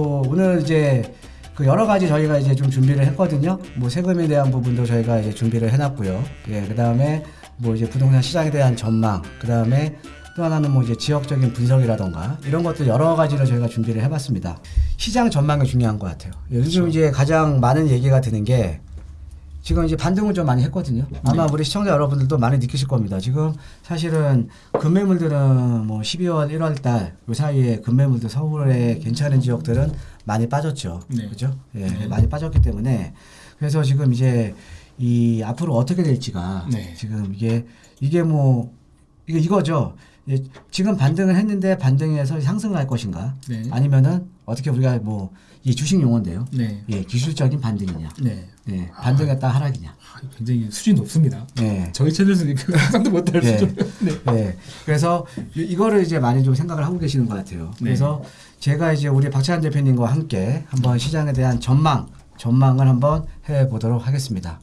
어, 오늘 이제 그 여러 가지 저희가 이제 좀 준비를 했거든요. 뭐 세금에 대한 부분도 저희가 이제 준비를 해놨고요. 예, 그 다음에 뭐 이제 부동산 시장에 대한 전망, 그 다음에 또 하나는 뭐 이제 지역적인 분석이라던가 이런 것들 여러 가지로 저희가 준비를 해봤습니다. 시장 전망이 중요한 것 같아요. 요즘 이제 가장 많은 얘기가 드는 게 지금 이제 반등을 좀 많이 했거든요. 아마 우리 시청자 여러분들도 많이 느끼실 겁니다. 지금 사실은 금매물들은 뭐 12월, 1월 달그 사이에 금매물들 서울에 괜찮은 지역들은 많이 빠졌죠. 네. 그죠? 예, 네. 많이 빠졌기 때문에 그래서 지금 이제 이 앞으로 어떻게 될지가 네. 지금 이게 이게 뭐 이게 이거죠. 예, 지금 반등을 했는데 반등해서 상승할 것인가? 네. 아니면은 어떻게 우리가 뭐 이 주식 용어인데요. 네. 예, 기술적인 반등이냐? 네. 예, 반등했다 하락이냐? 아, 굉장히 수준이 높습니다. 예. 저희 채널에서는 그 상상도 못할 네. 수준. 네. 예. 그래서 이- 이거를 이제 많이 좀 생각을 하고 계시는 것 같아요. 네. 그래서 제가 이제 우리 박찬 대표님과 함께 한번 시장에 대한 전망, 전망을 한번 해 보도록 하겠습니다.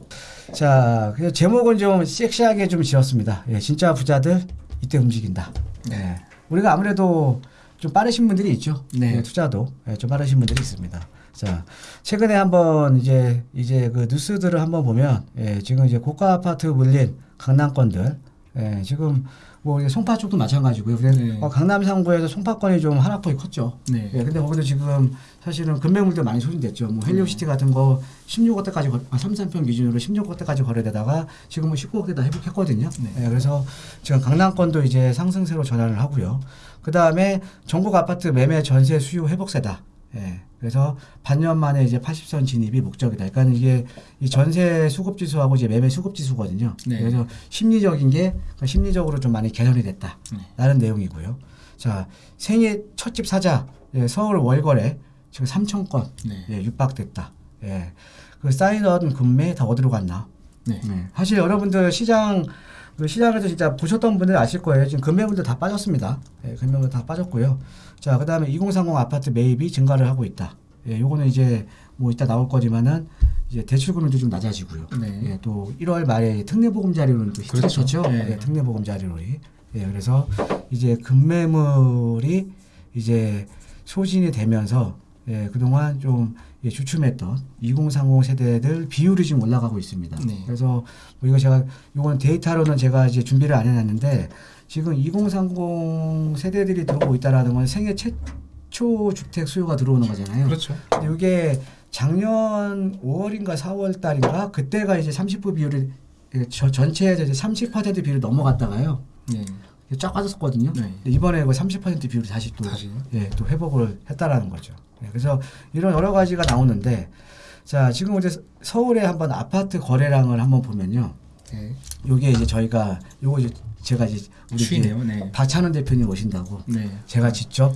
자, 그 제목은 좀 섹시하게 좀 지었습니다. 예, 진짜 부자들 이때 움직인다. 예. 우리가 아무래도 좀 빠르신 분들이 있죠. 네. 예, 투자도 예, 좀 빠르신 분들이 있습니다. 자, 최근에 한번 이제 이제 그 뉴스들을 한번 보면 예, 지금 이제 고가 아파트 물린 강남권들 예, 지금 뭐 송파 쪽도 마찬가지고요. 네. 어, 강남 상부에서 송파권이 좀 하락폭이 컸죠. 네. 예, 근데 거기도 지금 사실은 금매물도 많이 소진됐죠. 뭐 헬리오시티 같은 거 16억대까지 거, 아, 3, 3평 기준으로 16억대까지 거래되다가 지금은 19억대 다 회복했거든요. 네. 예, 그래서 지금 강남권도 이제 상승세로 전환을 하고요. 그 다음에 전국 아파트 매매 전세 수요 회복세다. 예. 그래서 반년 만에 이제 80선 진입이 목적이다. 그러니까 이게 이 전세 수급 지수하고 이제 매매 수급 지수거든요. 네. 그래서 심리적인 게 그러니까 심리적으로 좀 많이 개선이 됐다. 네. 라는 내용이고요. 자, 생애 첫집 사자 예, 서울 월거래 지금 3천 건 네. 예, 육박됐다. 예. 그 쌓이던 금매 다 어디로 갔나? 네. 네. 사실 여러분들 시장 그 시장에서 진짜 보셨던 분들 아실 거예요. 지금 금매물도 다 빠졌습니다. 예, 금매물 다 빠졌고요. 자, 그 다음에 2030 아파트 매입이 증가를 하고 있다. 예, 요거는 이제 뭐 이따 나올 거지만은 이제 대출금리도 좀 낮아지고요. 네. 예, 또 1월 말에 특례보금자리로는 또 그렇죠. 히트쳤죠. 예. 예, 특례보금자리로이. 예, 그래서 이제 금매물이 이제 소진이 되면서 예, 그동안 좀 예, 주춤했던 2030 세대들 비율이 지금 올라가고 있습니다. 네. 그래서 뭐 이거 제가 이건 데이터로는 제가 이제 준비를 안 해놨는데 지금 2030 세대들이 들어오고 있다라는 건 생애 최초 주택 수요가 들어오는 거잖아요. 그렇죠. 근데 이게 작년 5월인가 4월 달인가 그때가 이제 30% 비율이 예, 저 전체에서 이제 30% 비율이 넘어갔다가요. 네. 쫙 빠졌었거든요. 네. 이번에 그 30% 비율이 다시 또 다시. 예, 또 회복을 했다라는 거죠. 예, 그래서 이런 여러 가지가 나오는데 자, 지금 이제 서울에 한번 아파트 거래량을 한번 보면요. 네. 요게 이제 저희가 요거 이제 제가 이제 우리 추이네요. 네. 박찬원 대표님 오신다고 네. 제가 직접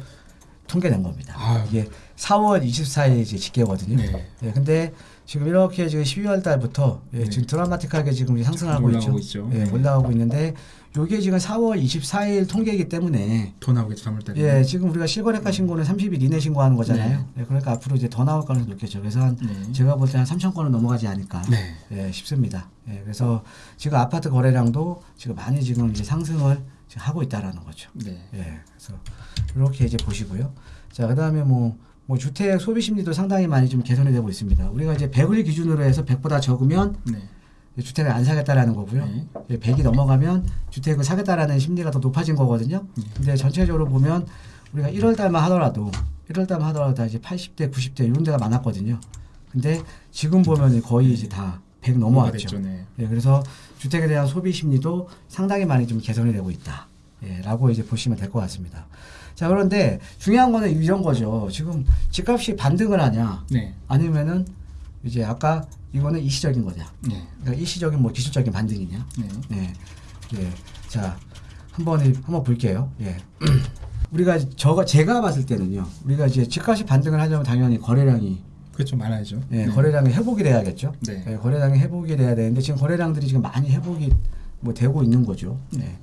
통계낸 겁니다. 아유. 이게 4월 24일 이제 집계거든요. 네. 예, 근데 지금 이렇게 지금 12월 달부터 예, 네. 지금 드라마틱하게 지금 상승하고 있죠. 있죠. 예, 네. 올라가고 있는데 요게 지금 4월 24일 통계이기 때문에 더 나오겠죠. 3월 달에. 예, 지금 우리가 실거래가 신고는 30일 이내 신고하는 거잖아요. 예, 그러니까 앞으로 이제 더 나올 가능성이 높겠죠. 그래서 한 네. 제가 볼 때 한 3천 건은 넘어가지 않을까 네. 예, 싶습니다. 예, 그래서 지금 아파트 거래량도 지금 많이 지금 이제 상승을 지금 하고 있다라는 거죠. 네. 예, 그래서 이렇게 이제 보시고요. 자, 그다음에 뭐, 뭐 주택 소비 심리도 상당히 많이 좀 개선이 되고 있습니다. 우리가 이제 100을 기준으로 해서 100보다 적으면 네. 주택을 안 사겠다라는 거고요. 네. 예, 100이 넘어가면 주택을 사겠다라는 심리가 더 높아진 거거든요. 네. 근데 전체적으로 보면 우리가 1월 달만 하더라도 1월 달만 하더라도 다 이제 80대, 90대 이런 데가 많았거든요. 근데 지금 보면 거의 이제 다 100 넘어왔죠. 됐죠. 네. 예, 그래서 주택에 대한 소비 심리도 상당히 많이 좀 개선이 되고 있다. 예, 라고 이제 보시면 될 것 같습니다. 자, 그런데 중요한 거는 이런 거죠. 지금 집값이 반등을 하냐, 네. 아니면은 이제 아까 이거는 일시적인 거냐. 네. 그러니까 일시적인 뭐 기술적인 반등이냐. 네. 네. 예. 자, 한번 한번 볼게요. 예. 우리가 저가 제가 봤을 때는요. 우리가 이제 집값이 반등을 하려면 당연히 거래량이 그렇죠. 많아야죠. 예, 네. 거래량이 회복이 돼야겠죠. 네. 예, 거래량이 회복이 돼야 되는데 지금 거래량들이 지금 많이 회복이 뭐 되고 있는 거죠. 네.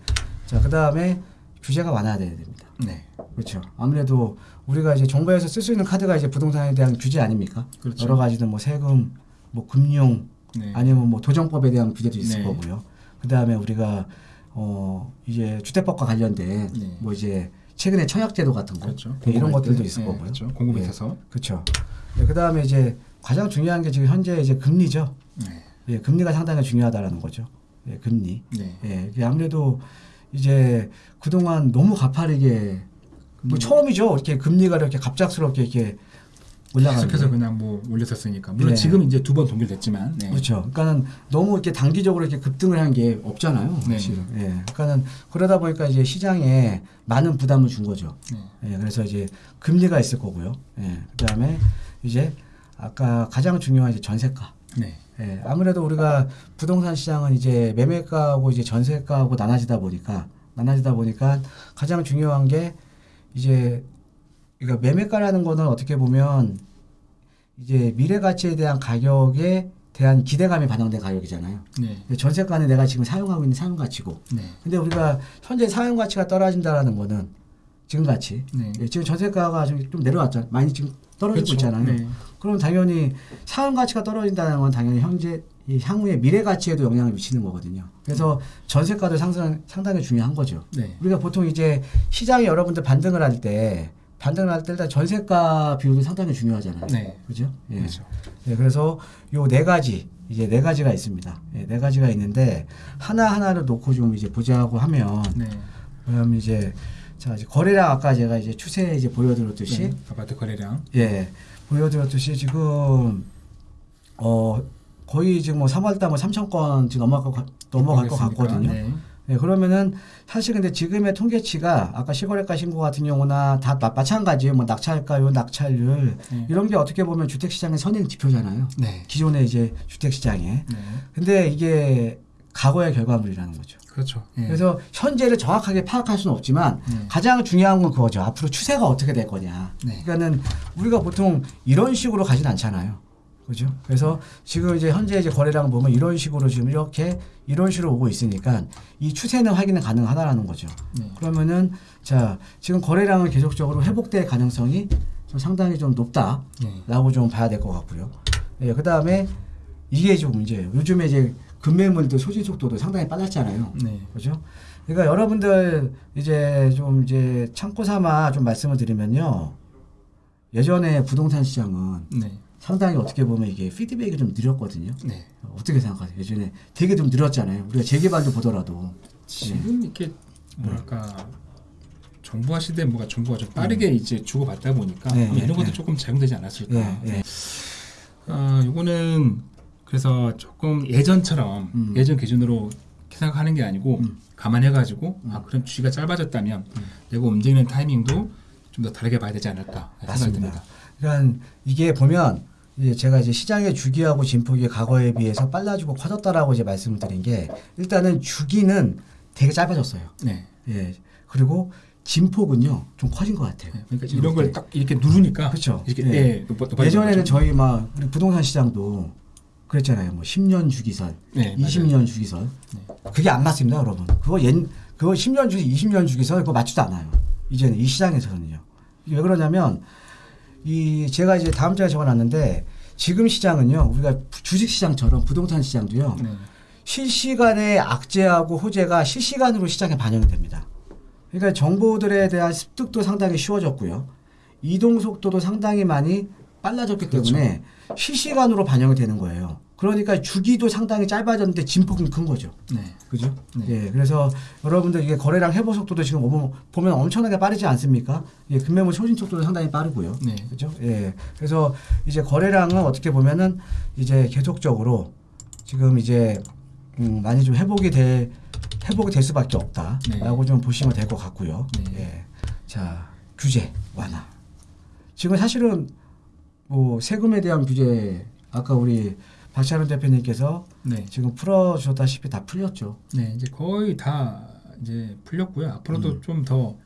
자, 그다음에 규제가 완화돼야 됩니다. 네. 그렇죠. 아무래도 우리가 이제 정부에서 쓸 수 있는 카드가 이제 부동산에 대한 규제 아닙니까? 그렇죠. 여러 가지는 뭐 세금, 뭐 금융, 네. 아니면 뭐 도정법에 대한 규제도 있을 네. 거고요. 그다음에 우리가 어 이제 주택법과 관련된 네. 뭐 이제 최근에 청약제도 같은 거 그렇죠. 예, 이런 것들도 때, 있을 예, 거고요. 그렇죠. 공급이 예. 있어서. 그렇죠. 그 다음에 이제 가장 중요한 게 지금 현재 이제 금리죠. 네. 예, 금리가 상당히 중요하다라는 거죠. 예, 금리. 네. 예, 아무래도 이제 그동안 너무 가파르게 뭐 금리- 처음이죠. 이렇게 금리가 이렇게 갑작스럽게 이렇게 올라가는. 계속해서 게. 그냥 뭐 올렸었으니까. 물론 네. 지금 이제 두 번 동결됐지만. 네. 그렇죠. 그러니까는 너무 이렇게 단기적으로 이렇게 급등을 한 게 없잖아요. 네. 사실은. 예. 그러니까는 그러다 보니까 이제 시장에 많은 부담을 준 거죠. 네. 예. 그래서 이제 금리가 있을 거고요. 예. 그다음에 이제 아까 가장 중요한 이제 전세가. 네. 예, 아무래도 우리가 부동산 시장은 이제 매매가하고 이제 전세가하고 나눠지다 보니까 나눠지다 보니까 가장 중요한 게 이제 그러니까 매매가라는 거는 어떻게 보면 이제 미래 가치에 대한 가격에 대한 기대감이 반영된 가격이잖아요. 네. 전세가는 내가 지금 사용하고 있는 사용 가치고. 네. 근데 우리가 현재 사용 가치가 떨어진다라는 거는 지금 가치. 네. 예, 지금 전세가가 좀, 좀 내려왔잖아요. 많이 지금 떨어지고 그렇죠. 있잖아요. 네. 그럼 당연히 사용 가치가 떨어진다는 건 당연히 현재 이 향후의 미래 가치에도 영향을 미치는 거거든요. 그래서 전세가도 상상, 상당히 중요한 거죠. 네. 우리가 보통 이제 시장에 여러분들 반등을 할 때 반등을 할때 일단 전세가 비율이 상당히 중요하잖아요. 네. 그죠? 예. 그렇죠. 예, 그래서 요 네 가지 이제 네 가지가 있습니다. 예, 네 가지가 있는데 하나 하나를 놓고 좀 이제 보자고 하면 네. 그럼 이제 자 이제 거래량 아까 제가 이제 추세 이제 보여드렸듯이 네. 아파트 거래량. 예, 보여드렸듯이 지금 어 거의 지금 뭐 3월달 뭐 3천 건 지금 넘어갈 것, 넘어갈 것? 같거든요. 네. 예, 그러면은 사실 근데 지금의 통계치가 아까 시거래가 신고 같은 경우나 다 마- 마찬가지예요. 뭐 낙찰가요, 낙찰률 네. 이런 게 어떻게 보면 주택 시장의 선행 지표잖아요. 네. 기존의 이제 주택 시장에. 네. 근데 이게 과거의 결과물이라는 거죠. 그렇죠. 예. 그래서 현재를 정확하게 파악할 수는 없지만 네. 가장 중요한 건 그거죠. 앞으로 추세가 어떻게 될 거냐. 네. 그러니까는 우리가 보통 이런 식으로 가진 않잖아요. 그죠? 그래서 지금 이제 현재 이제 거래량 보면 이런 식으로 지금 이렇게 이런 식으로 오고 있으니까 이 추세는 확인은 가능하다라는 거죠. 네. 그러면은 자 지금 거래량은 계속적으로 회복될 가능성이 좀 상당히 좀 높다라고 네. 좀 봐야 될 것 같고요. 예, 그 다음에 이게 좀 문제예요. 요즘에 이제 금매물도 소진 속도도 상당히 빨랐잖아요. 네. 그죠? 그러니까 여러분들 이제 좀 이제 참고 삼아 좀 말씀을 드리면요. 예전에 부동산 시장은 네. 상당히 어떻게 보면 이게 피드백이 좀 느렸거든요. 네. 어떻게 생각하세요? 예전에 되게 좀 느렸잖아요. 우리가 재개발도 보더라도. 지금 이렇게 뭐랄까 정부화 시대 뭐가 정부가 좀 빠르게 이제 주고받다 보니까 네, 아마 네, 이런 것도 네. 조금 작용되지 않았을까. 예, 예. 아, 요거는 그래서 조금 예전처럼 음. 예전 기준으로 생각하는 게 아니고 음. 감안해가지고 아 그럼 주기가 짧아졌다면 내가 움직이는 타이밍도 좀 더 다르게 봐야 되지 않을까 생각이. 듭니다. 그러니까 이게 보면 이제 제가 이제 시장의 주기하고 진폭이 과거에 비해서 빨라지고 커졌다라고 이제 말씀을 드린 게 일단은 주기는 되게 짧아졌어요. 네. 예. 그리고 진폭은요 좀 커진 것 같아요. 네. 그러니까 이런 걸 때. 딱 이렇게 누르니까 그렇죠. 이렇게 예. 예. 높아- 높아지는 예전에는. 저희 막 부동산 시장도 그랬잖아요. 뭐 10년 주기설, 네, 맞아요. 20년 주기설. 네. 그게 안 맞습니다, 여러분. 그거 옛 그거 10년 주기, 20년 주기설 그거 맞지도 않아요. 이제는 이 시장에서는요. 왜 그러냐면 이 제가 이제 다음 주에 적어놨는데 지금 시장은요 우리가 주식 시장처럼 부동산 시장도요 네. 실시간의 악재하고 호재가 실시간으로 시장에 반영이 됩니다. 그러니까 정보들에 대한 습득도 상당히 쉬워졌고요. 이동 속도도 상당히 많이 빨라졌기 그렇죠. 때문에 실시간으로 반영이 되는 거예요. 그러니까 주기도 상당히 짧아졌는데 진폭은 큰 거죠. 네. 그죠? 네. 예, 그래서 여러분들 이게 거래량 회복 속도도 지금 보면, 엄청나게 빠르지 않습니까? 예, 금매물 소진 속도도 상당히 빠르고요. 네. 그죠? 예. 그래서 이제 거래량은 어떻게 보면은 이제 계속적으로 지금 이제 음, 많이 좀 회복이 될 회복이 될 수밖에 없다라고 좀 보시면 될 것 같고요. 네. 예. 자, 규제 완화. 지금 사실은 뭐 세금에 대한 규제 아까 우리 박찬원 대표님께서 네. 지금 풀어주셨다시피 다 풀렸죠. 네, 이제 거의 다 이제 풀렸고요. 앞으로도 음. 좀더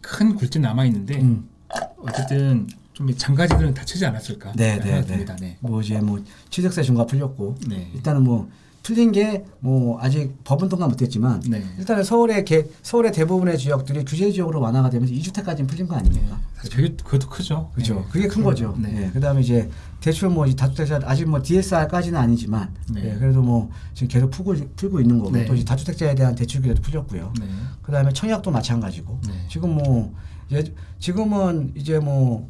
큰 굴지 남아 있는데 음. 어쨌든 좀이 장가지들은 다치지 않았을까 네, 네, 네. 네. 뭐 이제 뭐 취득세 중과 풀렸고 네. 일단은 뭐 풀린 게 뭐 아직 법은 통과 못했지만 네. 일단은 서울의 개, 서울의 대부분의 지역들이 규제 지역으로 완화가 되면서 2주택까지는 풀린 거 아닙니까? 사실 그게 그것도 크죠. 그죠. 네. 그게 큰 거죠. 네. 예. 그다음에 이제 대출 뭐이 다주택자 아직 뭐 DSR까지는 아니지만 네. 예, 그래도 뭐 지금 계속 풀고 풀고 있는 거고 네. 또 이제 다주택자에 대한 대출 규제도 풀렸고요. 네. 그다음에 청약도 마찬가지고 네. 지금 뭐 예, 지금은 이제 뭐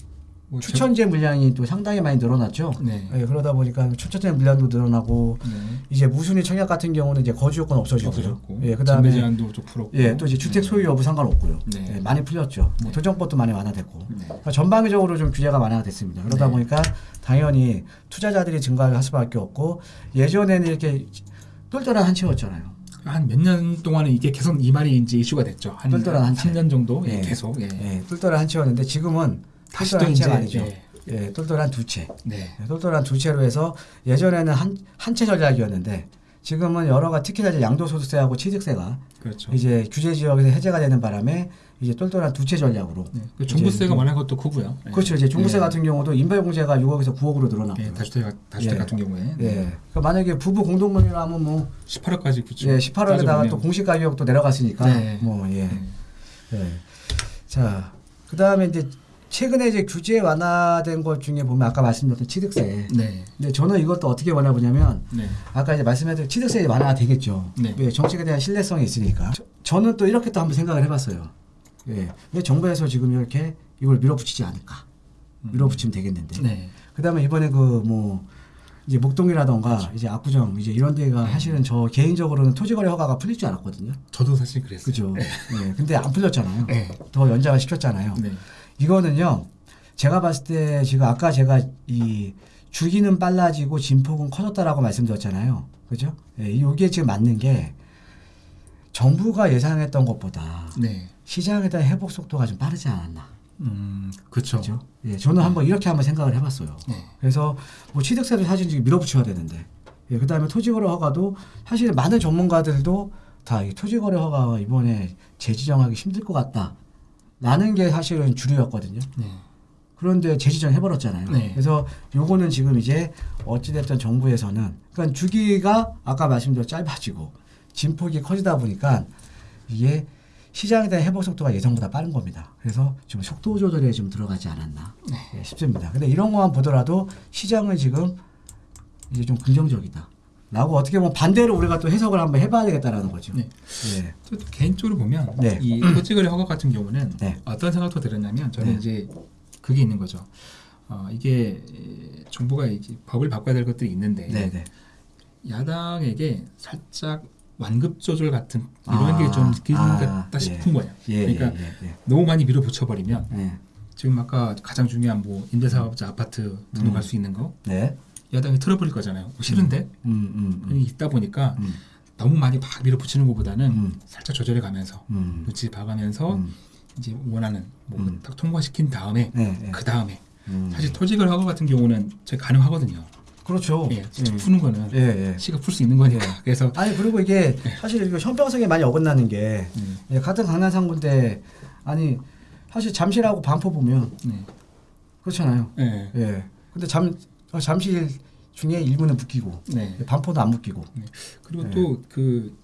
뭐 추천제 물량이 또 상당히 많이 늘어났죠. 저- 네. 예, 그러다 보니까 추천제 물량도 늘어나고 네. 이제 무순위 청약 같은 경우는 이제 거주 요건 없어지고요. 없어졌고. 예, 전매 그다음에 제한도 좀 풀었고. 예, 또 이제 주택 네. 소유 여부 상관없고요. 네. 예, 많이 풀렸죠. 뭐 네. 도정법도 많이 완화됐고. 네. 그러니까 전방위적으로 좀 규제가 완화가 됐습니다. 그러다 네. 보니까 당연히 투자자들이 증가를 할 수밖에 없고 예전에는 이렇게 똘똘한 한치였잖아요. 한몇년 동안은 이게 계속 이 말이 이제 이슈가 됐죠. 한 똘똘한 한 채. 3년 정도 예, 예. 계속. 예. 예, 똘똘한 한치였는데 지금은 다시 또 이제 아니죠. 예. 예, 똘똘한 두 채. 네. 예, 똘똘한 두 채로 해서 예전에는 한 한 채 전략이었는데 지금은 여러가 특히나 이제 양도소득세하고 취득세가 그렇죠. 이제 규제 지역에서 해제가 되는 바람에 이제 똘똘한 두 채 전략으로 네. 그 종부세가 완화한 것도 크고요. 예. 그렇죠. 이제 종부세 예. 같은 경우도 인별공제가 6억에서 9억으로 늘어났고. 예, 다주택 다주택 예. 같은 경우에 예. 그러니까 만약에 부부 공동명의라면 뭐 18억까지 그렇죠. 예, 18억에다가 또 공시 가격도 내려갔으니까 네. 뭐 예. 네. 예. 자, 그다음에 이제 최근에 이제 규제 완화된 것 중에 보면 아까 말씀드렸던 취득세. 네. 근데 저는 이것도 어떻게 완화 보냐면 네. 아까 이제 말씀드린 취득세 완화가 되겠죠. 네. 왜 정책에 대한 신뢰성이 있으니까. 저, 는또 이렇게 또 한번 생각을 해봤어요. 예. 왜 정부에서 지금 이렇게 이걸 밀어붙이지 않을까? 밀어붙이면 되겠는데. 네. 그다음에 이번에 그 뭐 이제 목동이라던가 이제 압구정 이제 이런 데가 네. 사실은 저 개인적으로는 토지거래 허가가 풀릴 줄 알았거든요. 저도 사실 그랬어요. 그죠? 네. 근데 안 풀렸잖아요. 네. 더 연장을 시켰잖아요. 네. 이거는요. 제가 봤을 때 지금 아까 제가 이 주기는 빨라지고 진폭은 커졌다라고 말씀드렸잖아요. 그죠? 예, 이게 지금 맞는 게 정부가 예상했던 것보다 네. 시장에 대한 회복 속도가 좀 빠르지 않았나. 음, 그렇죠. 예, 저는 한번 이렇게 한번 생각을 해봤어요. 네. 그래서 뭐 취득세도 사실 지금 밀어붙여야 되는데, 예, 그다음에 토지거래 허가도 사실 많은 전문가들도 다이 토지거래 허가 이번에 재지정하기 힘들 것 같다. 라는 게 사실은 주류였거든요. 네. 그런데 재지정 해버렸잖아요. 네. 그래서 요거는 지금 이제 어찌됐든 정부에서는 그러니까 주기가 아까 말씀드린 짧아지고 진폭이 커지다 보니까 이게 시장에 대한 회복 속도가 예상보다 빠른 겁니다. 그래서 좀 속도 조절에 좀 들어가지 않았나 네. 예, 싶습니다. 근데 이런 것만 보더라도 시장은 지금 이제 좀 긍정적이다. 라고 어떻게 보면 반대로 우리가 또 해석을 한번 해봐야 되겠다라는 거죠. 네. 예. 또 개인적으로 보면 네. 이 토지거래 허가 같은 경우는 네. 어떤 생각도 들었냐면 저는 네. 이제 그게 있는 거죠. 어, 이게 정부가 이제 법을 바꿔야 될 것들이 있는데 네, 네. 야당에게 살짝 완급 조절 같은 이런 아, 게좀 느끼는 아, 것 같다 예. 싶은 거예요. 예, 그러니까 예, 예, 너무 많이 밀어붙여 버리면 예. 예. 지금 아까 가장 중요한 뭐 임대사업자 아파트 등록할 수 있는 거 네. 야당이 틀어버릴 거잖아요. 뭐 싫은데 음, 음, 음. 그게 있다 보니까 음, 너무 많이 막 밀어붙이는 것보다는 음. 살짝 조절해 가면서 음. 눈치 봐가면서 음. 이제 원하는 뭐 음. 딱 통과시킨 다음에 네, 네. 그 다음에 음. 사실 토지거래 허가 같은 경우는 저희 가능하거든요. 그렇죠. 예, 직접 푸는 거는 예, 예. 시가 풀 수 있는 거니까. 예. 그래서 아니 그리고 이게 사실 이거 형평성에 많이 어긋나는 게 음, 예, 같은 강남 상구인데 아니 사실 잠실하고 반포 보면 네. 그렇잖아요. 예. 예. 근데 잠 어, 잠실 중에 일부는 묶이고 네. 반포도 안 묶이고. 그리고 네. 또그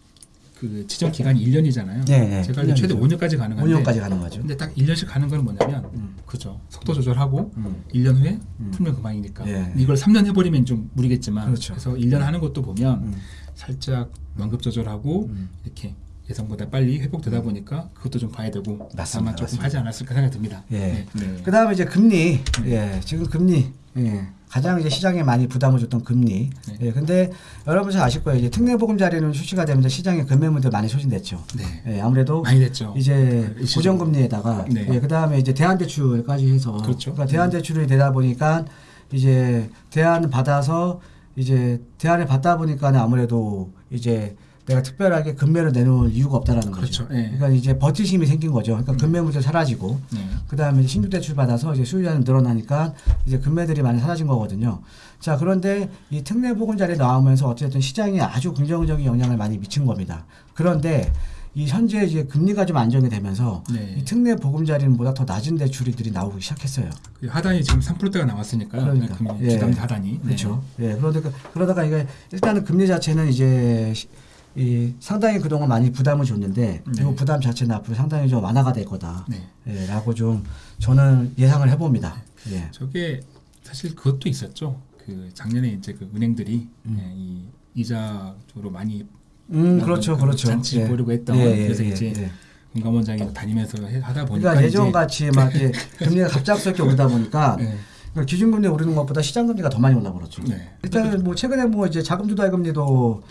그 지정 기간이 1년이잖아요. 네, 네. 제가 알기로 최대 1년이죠. 5년까지 가능한데 5년까지 가는 거죠. 근데 딱 1년씩 가는 건 뭐냐면 음. 그죠. 속도 조절하고 음. 1년 후에 음. 풀면 그만이니까. 예. 이걸 3년 해버리면 좀 무리겠지만 그렇죠. 래서 1년 하는 것도 보면 음. 살짝 완급 조절하고 음. 이렇게 예상보다 빨리 회복되다 보니까 그것도 좀 봐야 되고 맞습니다. 아마 조금 맞습니다. 하지 않았을까 생각이 듭니다. 예. 네. 네. 그다음에 이제 금리. 예. 지금 금리. 예. 가장 이제 시장에 많이 부담을 줬던 금리. 네. 예. 근데 여러분 잘 아실 거예요. 이제 특례보금자리는 출시가 되면서 시장에 금매물들 많이 소진됐죠. 네. 예. 아무래도 많이 됐죠. 이제 일시적으로. 고정금리에다가 네. 예, 그다음에 이제 대안대출까지 해서 그렇죠. 러니까 대안대출이 되다 보니까 이제 대안 받아서 이제 대안을 받다 보니까 아무래도 이제 내가 특별하게 금매를 내놓을 이유가 없다라는 거죠. 그렇죠. 예. 그러니까 이제 버티심이 생긴 거죠. 그러니까 금매물도 사라지고 네. 그다음에 신규 대출 받아서 이제 수요자는 늘어나니까 이제 금매들이 많이 사라진 거거든요. 자 그런데 이 특례 보금자리 나오면서 어쨌든 시장에 아주 긍정적인 영향을 많이 미친 겁니다. 그런데 이 현재 이제 금리가 좀 안정이 되면서 네. 이 특례 보금자리보다 더 낮은 대출이들이 나오기 시작했어요. 그 하단이 지금 3%대가 나왔으니까요. 그러니까. 금리 예. 기담 하단이. 네. 그렇죠. 예, 그러다가 그러다가 이게 일단은 금리 자체는 이제 시- 이 상당히 그동안 많이 부담을 줬는데 네. 이 부담 자체는 앞으로 상당히 좀 완화가 될 거다. 네. 예, 라고 좀 저는 예상을 해봅니다. 예. 저게 사실 그것도 있었죠. 그 작년에 이제 그 은행들이 음. 예, 이 이자 쪽으로 많이 음, 그렇죠, 그 그렇죠. 잔치 예. 보려고 했던 예, 예, 그래서 예, 이제 예. 금감원장이 다니면서 해- 하다 보니까 그러니까 예전 같이 막 이제 금리가 갑작스럽게 오르다 보니까 네. 그러니까 기준금리 오르는 것보다 시장금리가 더 많이 올라버렸죠. 네. 일단은 뭐 최근에 뭐 이제 자금 조달 금리도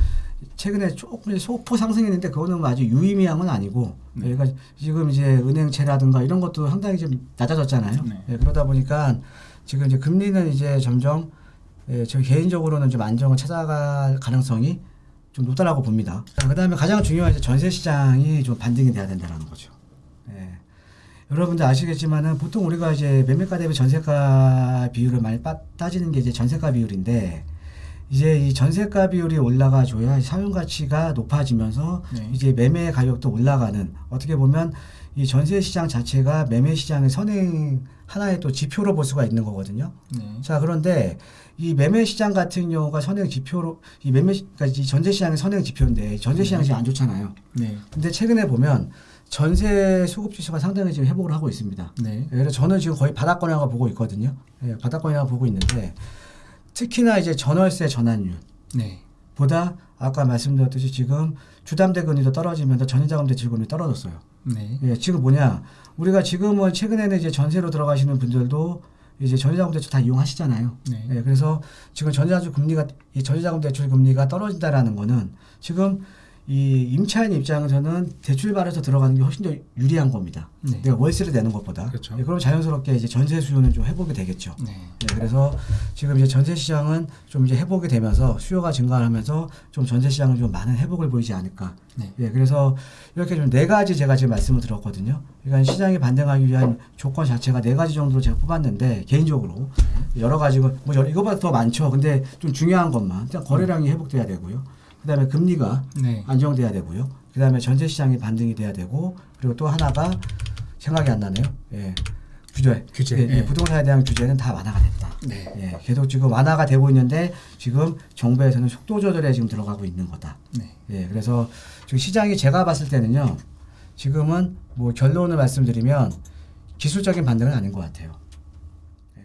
최근에 조금 소폭 상승했는데 그거는 아주 유의미한 건 아니고 네. 그러니까 지금 이제 은행채라든가 이런 것도 상당히 좀 낮아졌잖아요. 네. 예, 그러다 보니까 지금 이제 금리는 이제 점점 예, 저 개인적으로는 좀 안정을 찾아갈 가능성이 좀 높다라고 봅니다. 자, 그다음에 가장 중요한 이제 전세 시장이 좀 반등이 돼야 된다는 거죠. 예. 여러분들 아시겠지만은 보통 우리가 이제 매매가 대비 전세가 비율을 많이 빠, 따지는 게 이제 전세가 비율인데 이제 이 전세가 비율이 올라가 줘야 사용 가치가 높아지면서 네. 이제 매매 가격도 올라가는 어떻게 보면 이 전세 시장 자체가 매매 시장의 선행 하나의 또 지표로 볼 수가 있는 거거든요. 네. 자 그런데 이 매매 시장 같은 경우가 선행 지표로 이 매매 시- 그러니까 이 전세 시장의 선행 지표인데 전세 시장이 지금 안 좋잖아요. 네. 근데 최근에 보면 전세 수급 지수가 상당히 지금 회복을 하고 있습니다. 네. 예, 그래서 저는 지금 거의 바닥권이라고 보고 있거든요. 예, 바닥권이라고 보고 있는데 특히나 이제 전월세 전환율 네. 보다 아까 말씀드렸듯이 지금 주담대 금리도 떨어지면서 전세자금 대출금리 떨어졌어요. 네. 예, 지금 뭐냐 우리가 지금은 최근에는 이제 전세로 들어가시는 분들도 이제 전세자금 대출 다 이용하시잖아요. 네. 예, 그래서 지금 전세자금 금리가 이 전세자금 대출 금리가 떨어진다라는 거는 지금 이 임차인 입장에서는 대출 받아서 들어가는 게 훨씬 더 유리한 겁니다. 네. 내가 월세를 내는 것보다. 그렇죠. 예, 그럼 자연스럽게 이제 전세 수요는 좀 회복이 되겠죠. 네. 네, 그래서 지금 이제 전세 시장은 좀 이제 회복이 되면서 수요가 증가하면서 좀 전세 시장은 좀 많은 회복을 보이지 않을까. 네. 예, 그래서 이렇게 좀 네 가지 제가 지금 말씀을 드렸거든요. 그러니까 시장이 반등하기 위한 조건 자체가 네 가지 정도로 제가 뽑았는데 개인적으로 여러 가지고 뭐 여러- 이거보다 더 많죠. 근데 좀 중요한 것만 일단 거래량이 회복돼야 되고요. 그 다음에 금리가 네. 안정돼야 되고요. 그 다음에 전세 시장이 반등이 돼야 되고 그리고 또 하나가 생각이 안 나네요. 예. 규제. 규제, 예, 예, 예. 부동산에 대한 규제는 다 완화가 됐다. 네. 예, 계속 지금 완화가 되고 있는데 지금 정부에서는 속도 조절에 지금 들어가고 있는 거다. 네. 예, 그래서 지금 시장이 제가 봤을 때는요. 지금은 뭐 결론을 말씀드리면 기술적인 반등은 아닌 것 같아요. 예.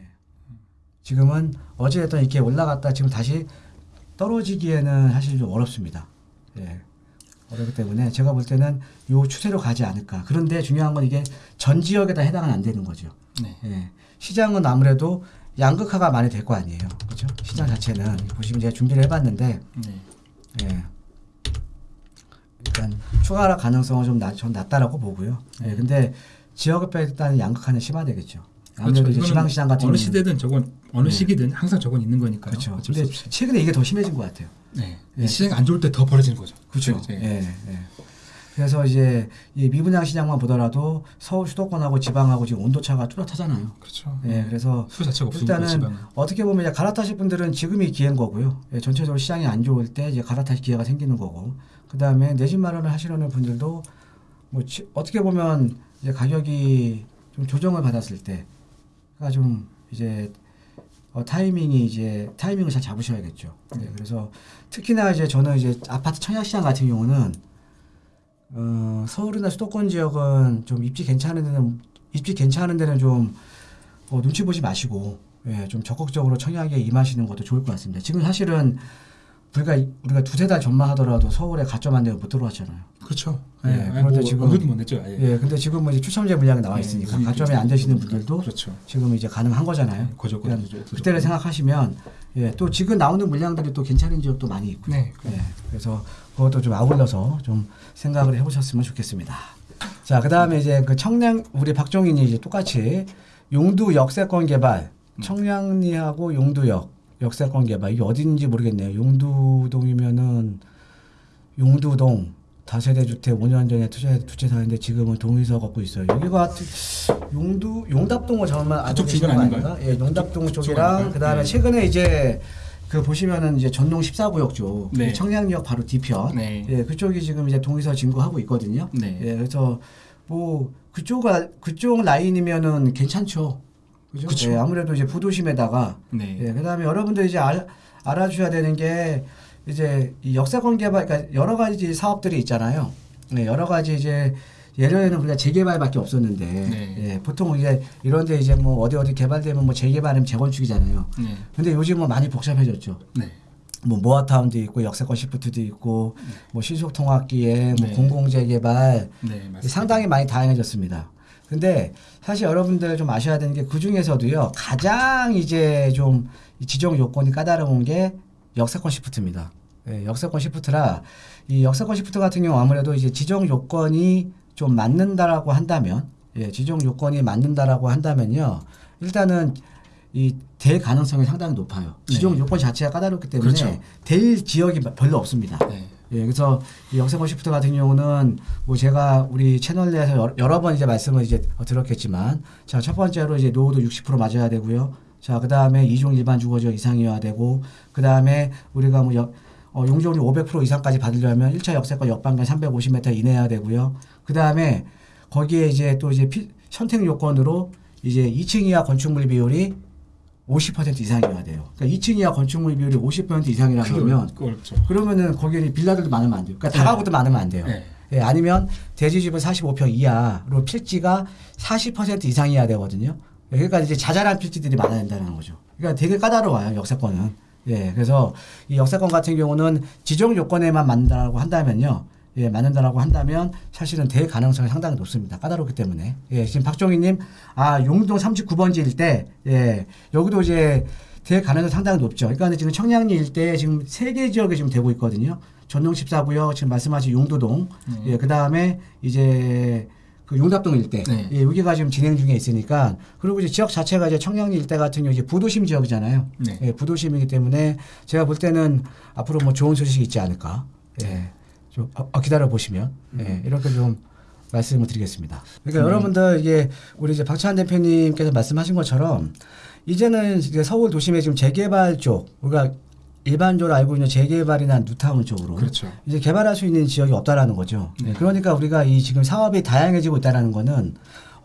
지금은 어찌됐든 이렇게 올라갔다 지금 다시 떨어지기에는 사실 좀 어렵습니다. 예. 어렵기 때문에 제가 볼 때는 요 추세로 가지 않을까. 그런데 중요한 건 이게 전 지역에 다 해당은 안 되는 거죠. 네. 예. 시장은 아무래도 양극화가 많이 될 거 아니에요. 그렇죠? 시장 자체는 보시면 제가 준비를 해봤는데 네. 예. 일단 추가 가능성은 좀 낮, 전 낮다라고 보고요. 예. 네. 근데 지역에 따른 양극화는 심화되겠죠. 아무래도 이제 이거는 지방시장 같은 어느 시대든 저건 어느 네. 시기든 항상 저건 있는 거니까요. 그렇죠. 근데. 최근에 이게 더 심해진 것 같아요. 네. 예. 시장이 안 좋을 때 더 벌어지는 거죠. 그렇죠. 이제. 예, 예. 그래서 이제 이 미분양 시장만 보더라도 서울 수도권하고 지방하고 지금 온도 차가 뚜렷하잖아요. 그렇죠. 예, 그래서 수 자체가 없으니까 일단은. 어떻게 보면 이제 갈아타실 분들은 지금이 기회인 거고요. 예, 전체적으로 시장이 안 좋을 때 이제 갈아타실 기회가 생기는 거고. 그 다음에 내 집 마련을 하시려는 분들도 뭐 지- 어떻게 보면 이제 가격이 좀 조정을 받았을 때가 좀 이제 어, 타이밍이 이제 타이밍을 잘 잡으셔야겠죠. 예, 그래서 특히나 이제 저는 이제 아파트 청약 시장 같은 경우는 어, 서울이나 수도권 지역은 좀 입지 괜찮은 데는 입지 괜찮은 데는 좀 어, 눈치 보지 마시고 예, 좀 적극적으로 청약에 임하시는 것도 좋을 것 같습니다. 지금 사실은 우리가 우리가 두세 달 전만 하더라도 서울에 가점 한 대가 못 들어왔잖아요. 그렇죠. 예, 예. 그런데 그런데 지금- 지금 언급도 못 냈죠. 아예. 예, 근데 지금 뭐 이제 추첨제 물량이 나와 예, 있으니까 무슨 가점이 안 되시는. 분들도 그렇죠. 지금 이제 가능한 거잖아요. 거저 그냥 거저 그때를 생각하시면 예, 또 지금 나오는 물량들이 또 괜찮은 지역도 많이 있고. 네. 예, 그래서 그것도 좀 아울러서 좀 생각을 해보셨으면 좋겠습니다. 자, 그 다음에 이제 그 청량 우리 박종인이 이제 똑같이 용두 역세권 개발, 청량리하고 용두역 역세권 개발 이게 어딘지 모르겠네요. 용두동이면은 용두동 다세대 주택 5년 전에 투자 투자사인데 지금은 동의서 갖고 있어요. 여기가 용두 용답동을 정말 주변 거 아닌가요? 아닌가? 예, 용답동 그쪽 쪽이랑 아닌가요? 그 다음에 네. 최근에 이제 그 보시면은 이제 전농 14구역 쪽 네. 청량역 바로 뒤편 네. 예, 그쪽이 지금 이제 동의서 진구하고 있거든요. 네. 예, 그래서 뭐 그쪽 그쪽 라인이면은 괜찮죠. 그죠? 그쵸. 예, 아무래도 이제 부도심에다가 네. 예, 그다음에 여러분들 이제 알, 알아주셔야 되는 게 이제 이 역세권 개발 그러니까 여러 가지 사업들이 있잖아요. 네, 여러 가지 이제 예전에는 우리가 재개발밖에 없었는데 네. 예, 보통 이제 이런데 이제 뭐 어디 어디 개발되면 뭐 재개발하면 재건축이잖아요. 네. 근데 요즘은 많이 복잡해졌죠. 네. 뭐 모아타운도 있고 역세권 시프트도 있고 뭐 신속통합기에 뭐 네. 공공재개발 네. 상당히 많이 다양해졌습니다. 근데 사실 여러분들 좀 아셔야 되는 게 그 중에서도요 가장 이제 좀이 지정 요건이 까다로운 게 역세권 시프트입니다. 예, 역세권 시프트라 이 역세권 시프트 같은 경우 아무래도 이제 지정 요건이 좀 맞는다라고 한다면 예, 지정 요건이 맞는다라고 한다면요 일단은 이될 가능성이 상당히 높아요. 지정 네. 요건 자체가 까다롭기 때문에 그렇죠. 될 지역이 별로 없습니다. 네. 예, 그래서 이 역세권 시프트 같은 경우는 뭐 제가 우리 채널 내에서 여러, 여러 번 이제 말씀을 이제 들었겠지만 자, 첫 번째로 이제 노후도 60% 맞아야 되고요. 자, 그 다음에 이종 일반 주거지역 이상이어야 되고 그 다음에 우리가 뭐 역, 어, 용적률 500% 이상까지 받으려면 1차 역세권 역방면 350m 이내여야 되고요. 그 다음에 거기에 이제 또 이제 피, 선택 요건으로 이제 2층 이하 건축물 비율이 50% 이상이어야 돼요. 그러니까 2층 이하 건축물 비율이 50% 이상이라고 하면 그렇죠. 그러면은 거기는 빌라들도 많으면 안 돼요. 그러니까 다가구도 많으면 안 돼요. 네. 예, 아니면 대지집은 45평 이하로 필지가 40% 이상이어야 되거든요. 예, 그러니까 이제 자잘한 필지들이 많아야 된다는 거죠. 그러니까 되게 까다로워요, 역세권은. 예, 그래서 이 역세권 같은 경우는 지정 요건에만 맞는다고 한다면요. 예, 맞는다라고 한다면 사실은 될 가능성이 상당히 높습니다. 까다롭기 때문에. 예, 지금 박종희님, 아, 용동 39번지일 때, 예, 여기도 이제 될 가능성이 상당히 높죠. 그러니까 지금 청량리 일대에 지금 세 개 지역이 지금 되고 있거든요. 전동 14구역, 지금 말씀하신 용도동, 예, 그 다음에 이제 그 용답동 일대, 네. 예, 여기가 지금 진행 중에 있으니까, 그리고 이제 지역 자체가 이제 청량리 일대 같은 경우 이제 부도심 지역이잖아요. 네. 예, 부도심이기 때문에 제가 볼 때는 앞으로 뭐 좋은 소식이 있지 않을까. 예, 좀 어, 어, 기다려 보시면, 예, 이렇게 좀 말씀을 드리겠습니다. 그러니까 음. 여러분들 이게 우리 이제 박찬 대표님께서 말씀하신 것처럼 이제는 이제 서울 도심의 지금 재개발 쪽 우리가 일반적으로 알고 있는 재개발이나 뉴타운 쪽으로 그렇죠. 이제 개발할 수 있는 지역이 없다라는 거죠. 네. 그러니까 우리가 이 지금 사업이 다양해지고 있다라는 거는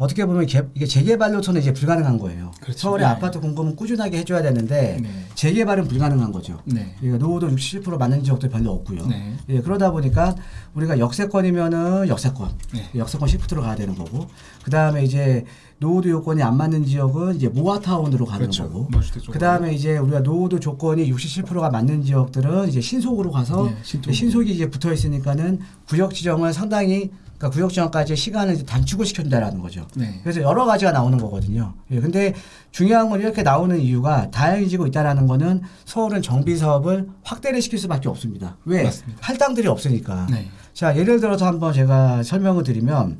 어떻게 보면 개, 이게 재개발로서는 이제 불가능한 거예요. 그렇죠. 서울의 네. 아파트 공급은 꾸준하게 해줘야 되는데 네. 재개발은 불가능한 거죠. 네. 그러니까 노후도 67% 맞는 지역도 별로 없고요. 네. 예, 그러다 보니까 우리가 역세권이면은 역세권, 네. 역세권 시프트로 가야 되는 거고, 그 다음에 이제 노후도 요건이 안 맞는 지역은 이제 모아타운으로 가는 그렇죠. 거고. 그 다음에 이제 우리가 노후도 조건이 67%가 맞는 지역들은 이제 신속으로 가서 네. 신속이 이제 붙어 있으니까는 구역 지정을 상당히 그러니까 구역 지정까지 시간을 단축을 시켜준다라는 거죠. 네. 그래서 여러 가지가 나오는 거거든요. 예, 근데 중요한 건 이렇게 나오는 이유가 다양해지고 있다라는 거는 서울은 정비 사업을 확대를 시킬 수밖에 없습니다. 왜? 맞습니다. 할당들이 없으니까. 네. 자, 예를 들어서 한번 제가 설명을 드리면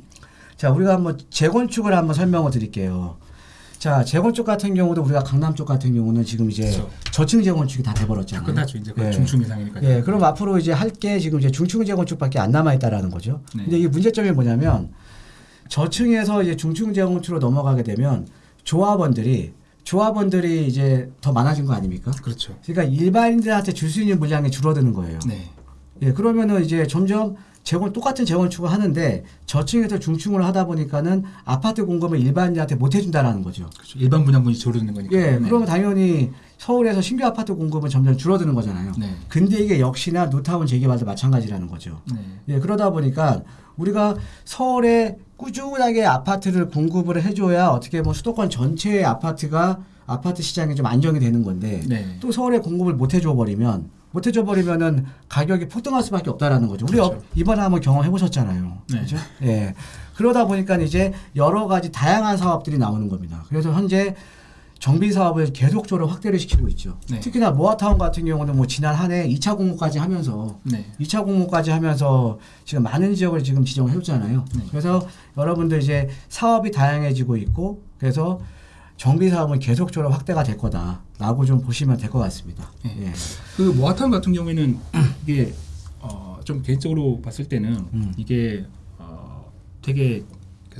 자, 우리가 한번 재건축을 한번 설명을 드릴게요. 자, 재건축 같은 경우도 우리가 강남 쪽 같은 경우는 지금 이제 그렇죠. 저층 재건축이 다다 돼버렸잖아요. 끝났죠. 이제 거의 예. 중충 이상이니까. 예, 그럼 앞으로 이제 할 게 지금 이제 중층 재건축밖에 안 남아 있다라는 거죠. 네. 근데 이 문제점이 뭐냐면 저층에서 이제 중층 재건축으로 넘어가게 되면 조합원들이 조합원들이 이제 더 많아진 거 아닙니까? 그렇죠. 그러니까 일반인들한테 줄 수 있는 물량이 줄어드는 거예요. 네. 예, 그러면은 이제 점점 재건 똑같은 재건축을 하는데 저층에서 중층으로 하다 보니까는 아파트 공급을 일반인한테 못 해준다라는 거죠. 그렇죠. 일반 분양분이 줄어드는 거니까. 예, 네. 그러면 당연히 서울에서 신규 아파트 공급은 점점 줄어드는 거잖아요. 네. 근데 이게 역시나 노타운 재개발도 마찬가지라는 거죠. 네. 예, 그러다 보니까 우리가 서울에 꾸준하게 아파트를 공급을 해줘야 어떻게 보면 수도권 전체의 아파트가 아파트 시장이 좀 안정이 되는 건데 네. 또 서울에 공급을 못 해줘 버리면 못 해줘 버리면은 가격이 폭등할 수밖에 없다라는 거죠. 우리 그렇죠. 어- 이번에 한번 경험해 보셨잖아요. 네. 그렇죠? 예. 그러다 보니까 이제 여러 가지 다양한 사업들이 나오는 겁니다. 그래서 현재 정비 사업을 계속적으로 확대를 시키고 있죠. 네. 특히나 모아타운 같은 경우는 뭐 지난 한 해 2차 공모까지 하면서 네. 2차 공모까지 하면서 지금 많은 지역을 지금 지정을 해줬잖아요. 네. 그래서 여러분들 이제 사업이 다양해지고 있고 그래서 정비 사업은 계속적으로 확대가 될 거다 라고 좀 보시면 될 것 같습니다. 네. 예. 그 모아타운 같은 경우에는 이게 어, 좀 개인적으로 봤을 때는 음. 이게 어, 되게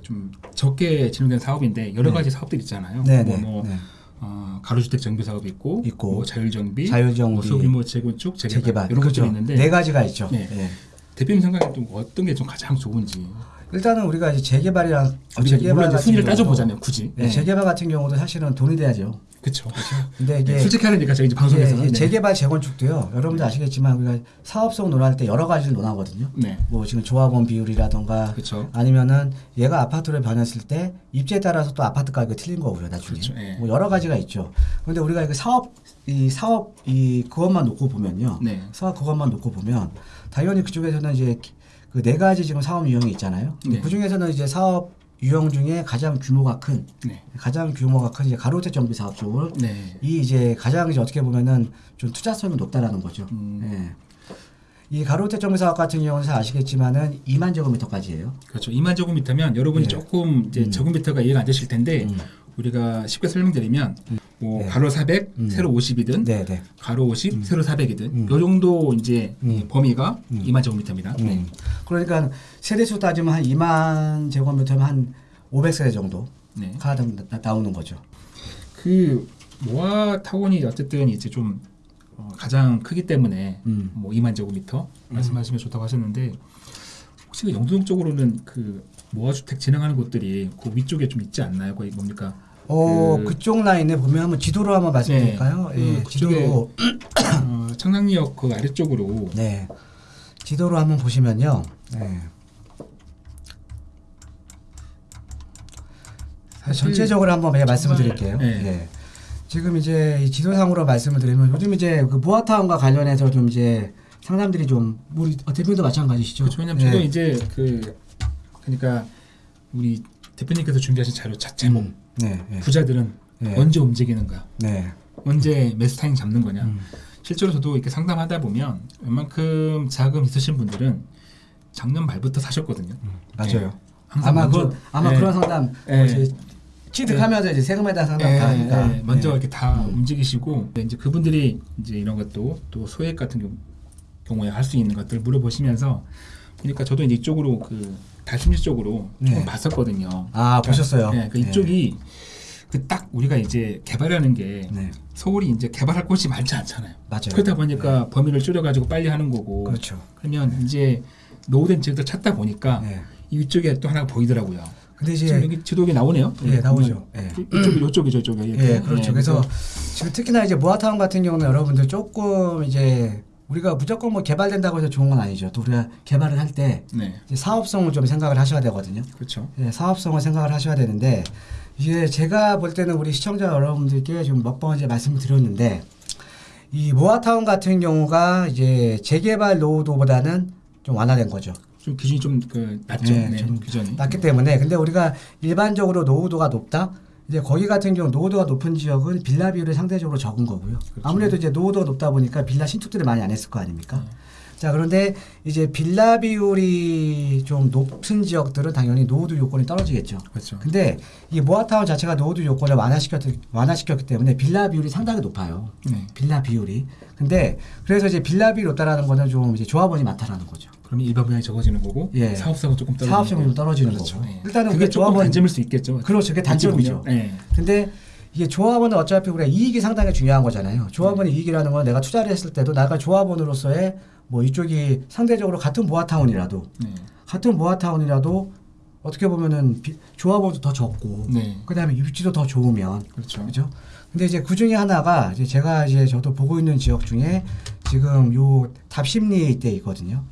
좀 적게 진행된 사업인데 여러 네. 가지 사업들이 있잖아요. 네, 뭐, 네, 뭐 네. 어, 가로주택 정비 사업이 있고, 있고, 뭐 자율정비, 자율정비, 뭐 소규모 재건축, 재개발, 재개발 이런 그렇죠. 것들이 있는데 네 가지가 있죠. 네. 예. 대표님 생각에 좀 어떤 게 좀 가장 좋은지 일단은 우리가 이제 재개발이랑 어, 우리가 재개발 이제 순위를 따져보자면 굳이 예, 재개발 같은 경우도 사실은 돈이 돼야죠. 그렇죠. 근데 이게 솔직히 하려니까 저희 이제 방송에서는 이게 네. 재개발 재건축도요. 여러분들 아시겠지만 우리가 사업성 논할 때 여러 가지를 논하거든요. 네, 뭐 지금 조합원 비율이라던가 그렇죠. 아니면은 얘가 아파트를 변했을 때 입지에 따라서 또 아파트 가격이 틀린 거고요 나중에 그렇죠, 예. 뭐 여러 가지가 있죠 그런데 우리가 그 사업 이 사업 이 그것만 놓고 보면요 네. 사업 그것만 놓고 보면 당연히 그쪽에서는 이제 그 네 가지 지금 사업 유형이 있잖아요 네. 그 중에서는 이제 사업 유형 중에 가장 규모가 큰 네, 가장 규모가 큰 이제 가로주택 정비 사업 쪽을 네, 이 이제 가장 이제 어떻게 보면은 좀 투자성이 높다라는 거죠. 음. 예. 이 가로주택 정비 사업 같은 경우는 잘 아시겠지만은 2만 제곱미터까지예요. 그렇죠. 2만 제곱미터면 여러분이 예. 조금 이제 음. 제곱미터가 이해가 안 되실 텐데 음. 우리가 쉽게 설명드리면 뭐 네. 가로 400, 음. 세로 50이든 네, 네. 가로 50, 세로 400이든 음. 요 정도 이제 음. 범위가 음. 2만 제곱미터입니다. 네. 음. 그러니까 세대수 따지면 한 2만 제곱미터면 한 500세대 정도가 네. 나, 나- 나오는 거죠. 그 모아 타운이 어쨌든 이제 좀 어, 가장 크기 때문에 음. 뭐 2만 제곱미터 말씀하시면 좋다고 하셨는데 혹시 그 영동 쪽으로는 그 모아 주택 진행하는 곳들이 그 위쪽에 좀 있지 않나요? 거의 뭡니까? 어, 그- 그, 쪽 라인에 보면 한번 지도로 한번 말씀드릴까요? 네. 예, 그 지도로 어, 청량리역 그 아래쪽으로 네. 지도로 한번 보시면요. 네. 사실 전체적으로 한번 제가 말씀을 드릴게요. 네. 예. 지금 이제 이 지도상으로 말씀을 드리면 요즘 이제 그 모아타운과 관련해서 좀 이제 상담들이 좀 우리 어, 대표님도 마찬가지시죠? 그렇죠. 왜냐면 예. 이제 그 그러니까 우리 대표님께서 준비하신 자료 자 제목 음, 네, 네. 부자들은 네. 언제 움직이는가, 네. 언제 타임 잡는 거냐. 음. 실제로 저도 이렇게 상담하다 보면 웬만큼 자금 있으신 분들은 작년 말부터 사셨거든요. 맞아요. 항상 아마 먼저- 그 아마 네. 그런 상담 예. 이제 취득하면서 이제 세금에 대한 상담 예, 다 하니까 예, 먼저 예. 이렇게 다 음. 움직이시고 네, 이제 그분들이 이제 이런 것도 또 소액 같은 경우- 경우에 할 수 있는 것들 물어보시면서 보니까 저도 이제 이쪽으로 그 달심지 쪽으로 조금 네. 봤었거든요. 아 보셨어요? 네, 그 이쪽이 그 딱 우리가 이제 개발하는 게 네. 서울이 이제 개발할 곳이 많지 않잖아요. 맞아요. 그러다 보니까 범위를 줄여가지고 빨리 하는 거고. 그렇죠. 그러면 이제 노후된 지역들 찾다 보니까 네. 이 위쪽에 또 하나가 보이더라고요. 근데 이제 여기 지도에 나오네요. 예, 나오죠. 예. 이쪽이 이쪽이죠, 이쪽에. 예, 그렇죠. 그래서 지금 특히나 이제 모아타운 같은 경우는 여러분들 조금 이제 우리가 무조건 뭐 개발된다고 해서 좋은 건 아니죠. 또 우리가 개발을 할때 네, 사업성을 좀 생각을 하셔야 되거든요. 그렇죠. 예, 사업성을 생각을 하셔야 되는데 이게 제가 볼 때는 우리 시청자 여러분들께 좀몇번 이제 말씀을 드렸는데 이 모아타운 같은 경우가 이제 재개발 노후도보다는 좀 완화된 거죠. 좀 기준이 좀 그 낮죠. 네, 네, 좀 규전이. 낮기 때문에 근데 우리가 일반적으로 노후도가 높다. 이제 거기 같은 경우 노후도가 높은 지역은 빌라 비율이 상대적으로 적은 거고요. 그렇죠. 아무래도 이제 노후도가 높다 보니까 빌라 신축들을 많이 안 했을 거 아닙니까? 네. 자 그런데 이제 빌라 비율이 좀 높은 지역들은 당연히 노후도 요건이 떨어지겠죠. 그렇죠. 근데 이 모아타운 자체가 노후도 요건을 완화시켰, 완화시켰기 때문에 빌라 비율이 상당히 높아요. 네. 빌라 비율이. 근데 그래서 이제 빌라 비율이 높다라는 거는 좀 이제 조합원이 많다라는 거죠. 그러면 일반 분양이 적어지는 거고 예. 사업성은 조금 떨어지는 사업성이 좀. 떨어지는 그렇죠. 예. 일단은 그게 조금 조합원- 단점일 수 있겠죠. 그렇죠. 그게 단점이죠. 네. 근데 이게 조합원은 어차피 우리가 이익이 상당히 중요한 거잖아요. 조합원의 이익이라는 건 내가 투자를 했을 때도 내가 조합원으로서의 뭐 이쪽이 상대적으로 같은 모아타운이라도 네. 같은 모아타운이라도 어떻게 보면은 비- 조합원도 더 적고 네. 그다음에 입지도 더 좋으면 그렇죠. 그죠? 근데 이제 그 중에 하나가 이제 제가 이제 저도 보고 있는 지역 중에 지금 요 답심리 이때 있거든요.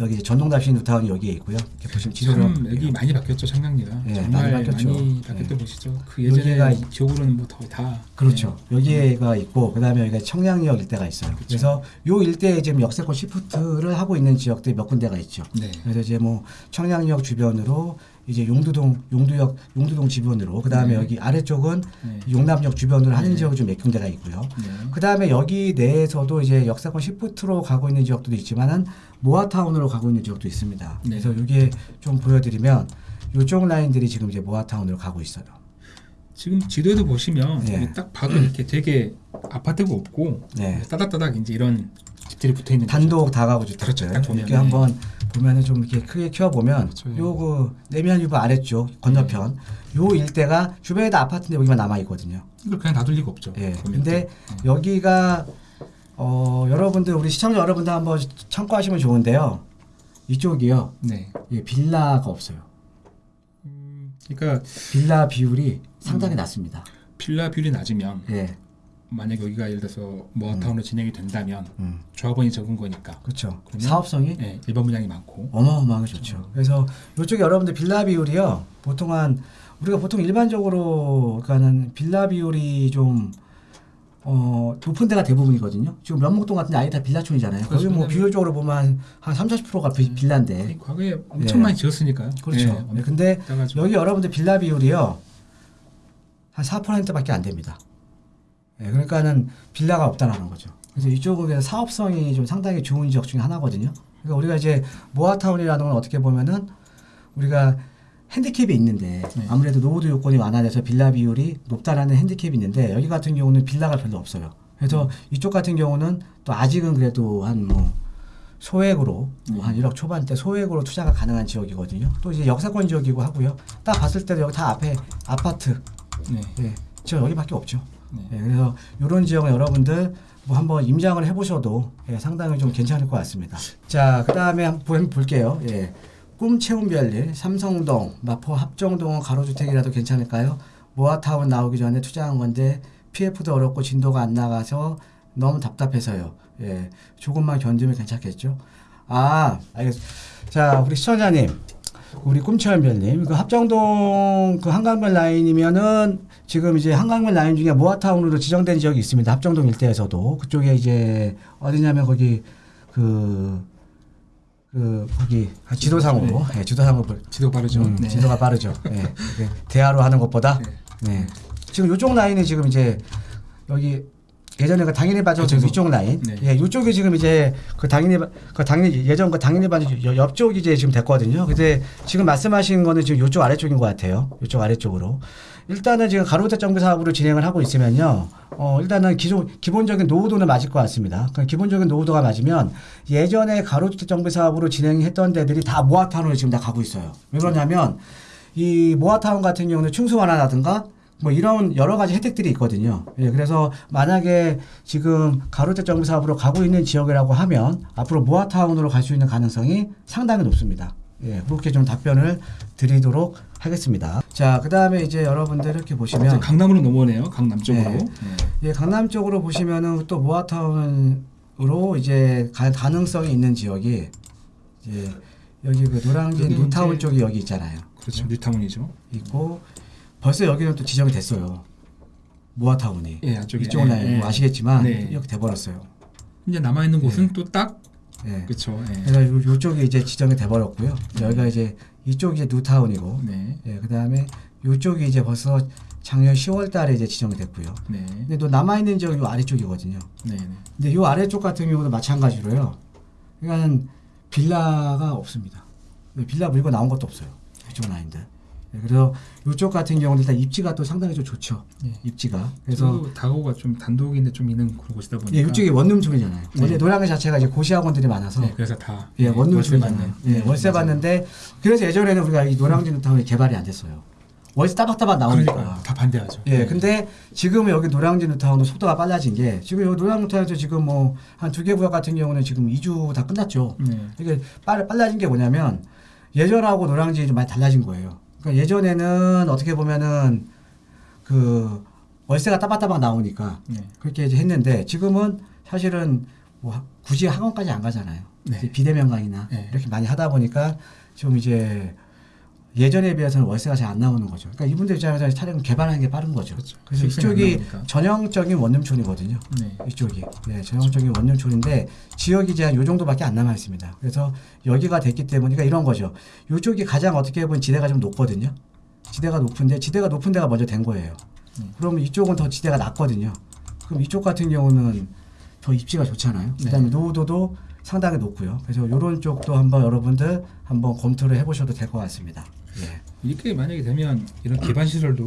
여기 이제 전동 답심 뉴타운이 여기에 있고요. 이렇게 보시면 지도를 여기. 많이 바뀌었죠 청량리가 예, 정말 많이 바뀌었죠. 많이 바뀌었다 예. 보시죠. 그 예전에 여기가 기억으로는 뭐더다 그렇죠. 여기가 있고 그다음에 여기가 청량리역 일대가 있어요. 그렇죠. 그래서 요 일대에 지금 역세권 시프트를 하고 있는 지역들이 몇 군데가 있죠. 네. 그래서 이제 뭐 청량리역 주변으로 이제 용두동 용두역 용두동 주변으로 그 다음에 네. 여기 아래쪽은 네. 용남역 주변으로 하는 네. 지역이 좀 몇 군데가 있고요. 네. 그 다음에 여기 내에서도 이제 역사권 시프트로 가고 있는 지역도 있지만은 모아타운으로 가고 있는 지역도 있습니다. 네. 그래서 이게 좀 보여드리면 이쪽 라인들이 지금 이제 모아타운으로 가고 있어요. 지금 지도에도 보시면 예. 여기 딱 봐도 이렇게 되게 아파트가 없고 네. 따닥따닥 이제 이런 집들이 붙어 있는 단독 다가구 주택들 그렇죠. 이렇게 한번 보면은 좀 이렇게 크게 키워 보면 그렇죠. 요그 내면 유부 아래쪽 건너편 요 일대가 주변에 다 아파트인데 여기만 남아 있거든요. 이걸 그냥 놔둘 리가 없죠. 예. 근데 또. 여기가 어 여러분들 우리 시청자 여러분들 한번 참고하시면 좋은데요. 이쪽이요. 네. 예, 빌라가 없어요. 음, 그러니까 빌라 비율이 음. 상당히 낮습니다. 빌라 비율이 낮으면 예. 만약 여기가 예를 들어서 모아타운으로 진행이 된다면 음. 조합원이 적은 거니까 그렇죠. 사업성이 예, 일반 분양이 많고 어마어마하게 좋죠. 그래서 이쪽에 여러분들 빌라 비율이요. 보통 한 우리가 보통 일반적으로 그러니까는 빌라 비율이 좀 어, 높은 데가 대부분이거든요. 지금 면목동 같은 데 아예 다 빌라촌이잖아요. 거기 뭐. 비율적으로 보면 한 3, 40%가 비, 빌라인데. 이 과거에 엄청 예. 많이 지었으니까요. 그렇죠. 네, 근데 여기 여러분들 빌라 비율이요. 한 4%밖에 안 됩니다. 예, 그러니까는 빌라가 없다라는 거죠. 그래서 이쪽은 사업성이 좀 상당히 좋은 지역 중에 하나거든요. 그러니까 우리가 이제 모아타운이라는 건 어떻게 보면은 우리가 핸디캡이 있는데 네. 아무래도 노후도 요건이 완화돼서 빌라 비율이 높다라는 핸디캡이 있는데 여기 같은 경우는 빌라가 별로 없어요. 그래서 음. 이쪽 같은 경우는 또 아직은 그래도 한 뭐 소액으로 뭐 한 1억 초반대 소액으로 투자가 가능한 지역이거든요. 또 이제 역사권 지역이고 하고요. 딱 봤을 때도 여기 다 앞에 아파트, 네. 예, 지역 여기밖에 없죠. 네. 예, 그래서 이런 지역은 여러분들 뭐 한번 임장을 해보셔도 예, 상당히 좀 괜찮을 것 같습니다. 자, 그 다음에 한번 볼게요. 예. 꿈 채운 별일, 삼성동, 마포 합정동은 가로주택이라도 괜찮을까요? 모아타운 나오기 전에 투자한 건데 PF도 어렵고 진도가 안 나가서 너무 답답해서요. 예, 조금만 견디면 괜찮겠죠? 아, 알겠습니다. 자, 우리 시청자님, 우리 꿈채연별님, 그 합정동 그 한강변 라인이면은 지금 이제 한강변 라인 중에 모아타운으로 지정된 지역이 있습니다. 합정동 일대에서도 그쪽에 이제 어디냐면 거기 그. 그 거기 지도상으로 예, 지도상으로 볼- 지도 빠르죠. 음, 네. 지도가 빠르죠. 예. 대화로 하는 것보다 네. 네. 지금 이쪽 라인이 지금 이제 여기 예전에 그 당연히 반점 그렇죠. 이쪽 라인. 네. 예, 이쪽이 지금 이제 그 당연히 반- 그 당연히 예전 그 당연히 반점 옆쪽이 이제 지금 됐거든요. 근데 지금 말씀하신 거는 지금 이쪽 아래쪽인 것 같아요. 이쪽 아래쪽으로. 일단은 지금 가로주택 정비 사업으로 진행을 하고 있으면요. 어, 일단은 기존 기본적인 노후도는 맞을 것 같습니다. 그 기본적인 노후도가 맞으면 예전에 가로주택 정비 사업으로 진행했던 데들이 다 모아타운으로 지금 다 가고 있어요. 왜 그러냐면 이 모아타운 같은 경우는 충수 완화라든가 뭐 이런 여러 가지 혜택들이 있거든요. 예, 그래서 만약에 지금 가로주택 정비 사업으로 가고 있는 지역이라고 하면 앞으로 모아타운으로 갈 수 있는 가능성이 상당히 높습니다. 예, 그렇게 좀 답변을 드리도록 하겠습니다. 자, 그 다음에 이제 여러분들 이렇게 보시면 강남으로 넘어오네요. 강남 쪽으로. 네. 네. 예, 강남 쪽으로 보시면은 또 모아타운으로 이제 갈 가능성이 있는 지역이 이제 여기 그 여기는 뉴타운 쪽이 여기 있잖아요. 그렇죠. 뉴타운이죠. 있고 벌써 여기는 또 지정이 됐어요. 모아타운이. 예, 안쪽에. 이쪽 라인 예, 뭐 예. 아시겠지만 네. 이렇게 돼버렸어요. 이제 남아 있는 곳은 또딱 예. 그렇죠. 예. 그래서 요, 요쪽이 이제 지정이 돼버렸고요. 여기가 이제 이쪽이 이제 뉴타운이고, 네. 예, 그 다음에 요쪽이 이제 벌써 작년 10월달에 이제 지정이 됐고요. 네. 근데 또 남아 있는 지역이 요 아래쪽이거든요. 네. 네. 근데 요 아래쪽 같은 경우도 마찬가지로요. 그러니까는 빌라가 없습니다. 빌라 물고 나온 것도 없어요. 이쪽 라인들. 예, 그래서 이쪽 같은 경우는 일단 입지가 또 상당히 좀 좋죠. 예. 입지가. 그래서 다고가 좀 단독인데 좀 있는 그런 곳이다 보니까 예, 이쪽이 원룸촌이잖아요. 네. 원래 노량진 자체가 이제 고시학원들이 많아서 네, 그래서 다 예, 월세 원룸촌이잖아요. 받는. 예, 네, 월세. 받는데 그래서 예전에는 우리가 이 노량진 타운이 개발이 안 됐어요. 월세 따박따박 나오니까. 그러니까 다 반대하죠. 예, 네. 근데 지금은 여기 노량진 타운도 속도가 빨라진 게 지금 여기 노량진 타운에서 지금 뭐 한 두 개 구역 같은 경우는 지금 이주 다 끝났죠. 네. 이게 빨, 빨라진 게 뭐냐면 예전하고 노량진이 좀 많이 달라진 거예요. 그러니까 예전에는 어떻게 보면은 그 월세가 따박따박 나오니까 네. 그렇게 이제 했는데 지금은 사실은 뭐 하- 굳이 학원까지 안 가잖아요. 네. 이제 비대면강이나 네. 이렇게 많이 하다 보니까 좀 이제 예전에 비해서는 월세가 잘 안 나오는 거죠. 그러니까 이분들 입장에서 차량 개발하는 게 빠른 거죠. 그렇죠. 그래서 이쪽이. 전형적인 원룸촌이거든요. 네. 이쪽이 네, 전형적인 원룸촌인데 지역이 이제 요 정도밖에 안 남아 있습니다. 그래서 여기가 됐기 때문에 그러니까 이런 거죠. 이쪽이 가장 어떻게 보면 지대가 좀 높거든요. 지대가 높은데 지대가 높은 데가 먼저 된 거예요. 음. 그러면 이쪽은 더 지대가 낮거든요. 그럼 이쪽 같은 경우는 더 입지가 좋잖아요. 네. 그다음에 노후도도 상당히 높고요. 그래서 이런 쪽도 한번 여러분들 한번 검토를 해보셔도 될 것 같습니다. 예. 이렇게 만약에 되면 이런 기반 시설도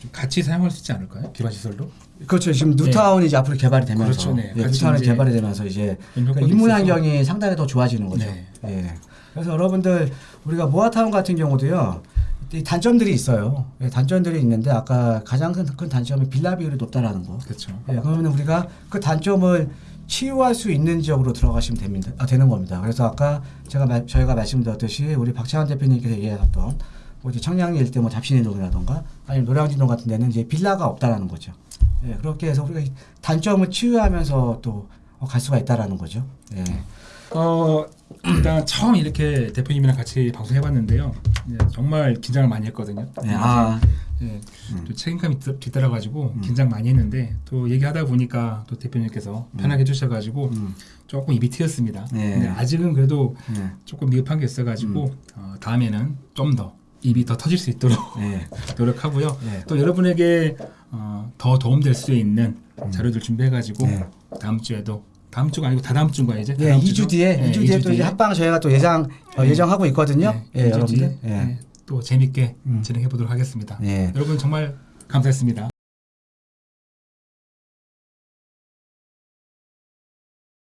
좀 같이 사용할 수 있지 않을까요? 기반 시설로? 그렇죠. 지금 뉴타운이 이제 앞으로 개발이 되면서 네. 그렇죠, 네. 예, 뉴타운이 개발이 되면서 이제 있어서. 환경이 상당히 더 좋아지는 거죠. 네. 예. 그래서 여러분들 우리가 모아타운 같은 경우도요. 이 단점들이 있어요. 예, 단점들이 있는데 아까 가장 큰, 큰 단점이 빌라 비율이 높다라는 거. 그렇죠. 예, 그러면 우리가 그 단점을 치유할 수 있는 지역으로 들어가시면 됩니다. 아, 되는 겁니다. 그래서 아까 제가 말- 저희가 말씀드렸듯이 우리 박찬환 대표님께서 얘기하셨던 뭐 이제 청량리 일대 뭐 잡신이동이라던가 아니면 노량진동 같은 데는 이제 빌라가 없다라는 거죠. 예, 그렇게 해서 우리가 이 단점을 치유하면서 또 갈 수가 있다라는 거죠. 예. 어 일단 처음 이렇게 대표님이랑 같이 방송해봤는데요. 예, 정말 긴장을 많이 했거든요. 네, 아, 예, 또 책임감이 뒤- 뒤따라가지고 긴장 많이 했는데 또 얘기하다 보니까 또 대표님께서 편하게 해주셔가지고 음, 조금 입이 트였습니다. 네. 근데 아직은 그래도 예, 조금 미흡한 게 있어가지고 어, 다음에는 좀 더 입이 더 터질 수 있도록 예, 노력하고요. 네. 또 여러분에게 어, 더 도움될 수 있는 자료들 준비해가지고 네. 다음 주에도 다음 주가 아니고 다다음 주인가 이제? 예, 다다음 2주 주죠? 뒤에, 예, 2주 뒤에 또 이제. 합방 저희가 또 예상 어, 네. 예정하고 있거든요. 네, 예, 이주 여러분들. 예. 예, 또 재밌게 음. 진행해 보도록 하겠습니다. 예. 여러분 정말 감사했습니다.